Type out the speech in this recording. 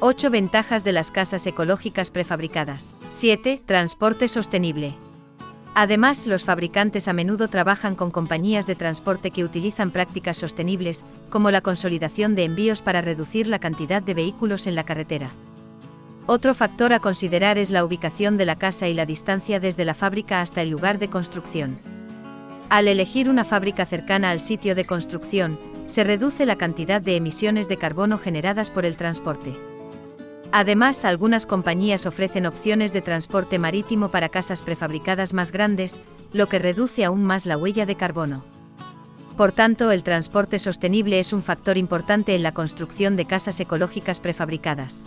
8 ventajas de las casas ecológicas prefabricadas. 7. Transporte sostenible. Además, los fabricantes a menudo trabajan con compañías de transporte que utilizan prácticas sostenibles, como la consolidación de envíos para reducir la cantidad de vehículos en la carretera. Otro factor a considerar es la ubicación de la casa y la distancia desde la fábrica hasta el lugar de construcción. Al elegir una fábrica cercana al sitio de construcción, se reduce la cantidad de emisiones de carbono generadas por el transporte. Además, algunas compañías ofrecen opciones de transporte marítimo para casas prefabricadas más grandes, lo que reduce aún más la huella de carbono. Por tanto, el transporte sostenible es un factor importante en la construcción de casas ecológicas prefabricadas.